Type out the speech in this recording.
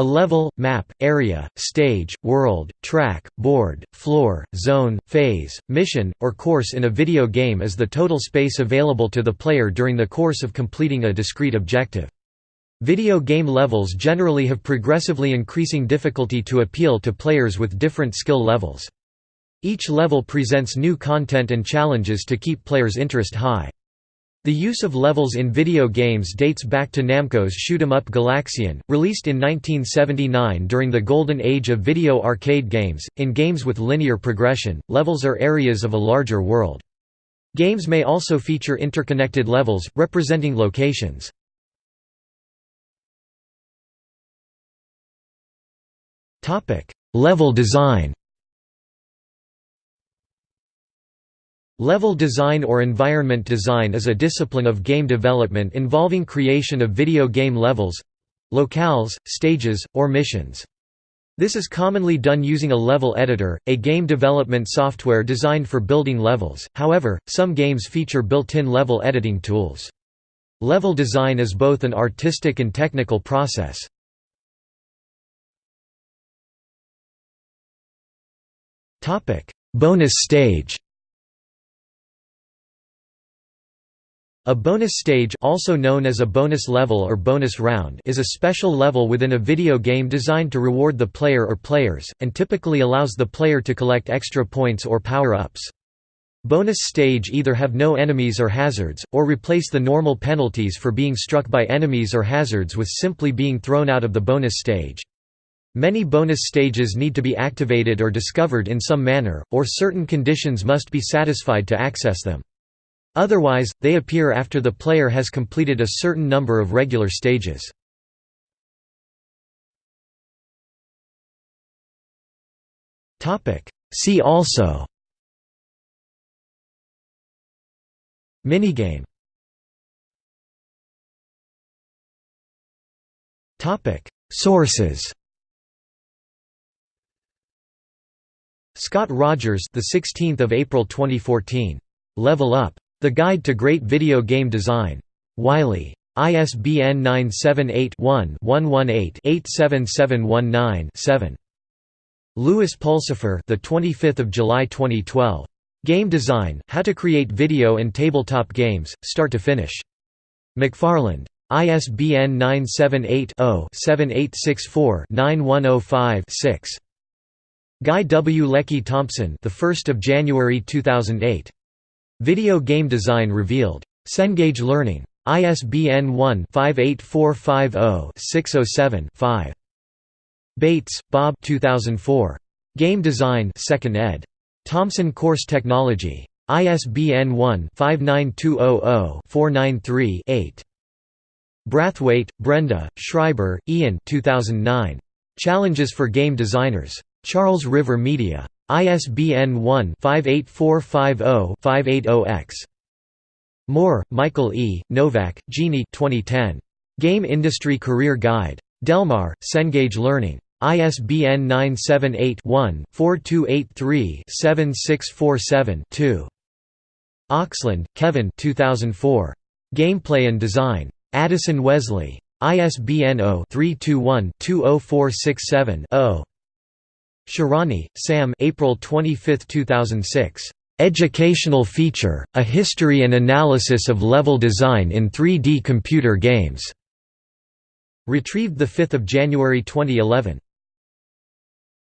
A level, map, area, stage, world, track, board, floor, zone, phase, mission, or course in a video game is the total space available to the player during the course of completing a discrete objective. Video game levels generally have progressively increasing difficulty to appeal to players with different skill levels. Each level presents new content and challenges to keep players' interest high. The use of levels in video games dates back to Namco's shoot 'em up Galaxian, released in 1979 during the golden age of video arcade games. In games with linear progression, levels are areas of a larger world. Games may also feature interconnected levels, representing locations. Level design Level design or environment design is a discipline of game development involving creation of video game levels—locales, stages, or missions. This is commonly done using a level editor, a game development software designed for building levels, however, some games feature built-in level editing tools. Level design is both an artistic and technical process. Bonus stage A bonus stage also known as a bonus level or bonus round is a special level within a video game designed to reward the player or players, and typically allows the player to collect extra points or power-ups. Bonus stage either have no enemies or hazards, or replace the normal penalties for being struck by enemies or hazards with simply being thrown out of the bonus stage. Many bonus stages need to be activated or discovered in some manner, or certain conditions must be satisfied to access them. Otherwise, they appear after the player has completed a certain number of regular stages. See also Minigame Sources Scott Rogers, the 16th of April 2014. Level Up. The Guide to Great Video Game Design. Wiley. ISBN 978-1-118-87719-7. Lewis Pulsipher, the 25th of July 2012. Game Design: How to Create Video and Tabletop Games, Start to Finish. McFarland. ISBN 978 0 7864 9105 6. Guy W. Lecky-Thompson, the 1st of January 2008. Video Game Design Revealed. Cengage Learning. ISBN 1-58450-607-5. Bates, Bob 2004. Game Design 2nd ed. Thomson Course Technology. ISBN 1-59200-493-8. Brathwaite, Brenda, Schreiber, Ian 2009. Challenges for Game Designers. Charles River Media. ISBN 1-58450-580-X. Moore, Michael E., Novak, Jeannie 2010. Game Industry Career Guide. Delmar, Cengage Learning. ISBN 978-1-4283-7647-2. Oxland, Kevin 2004. Gameplay and Design. Addison Wesley. ISBN 0-321-20467-0. Shahrani, Sam April 25, 2006. "'Educational Feature, A History and Analysis of Level Design in 3D Computer Games' retrieved 5 January 2011.